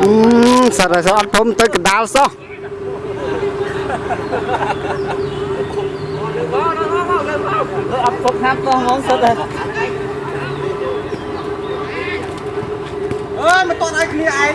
អឺសិតហើយសិតអត់ធំទៅកណ្ដាលសោះអត់ពុកហាប់ទៅហ្មងសិតហើយអើមិនតន់ឲ្យគ្នាឯង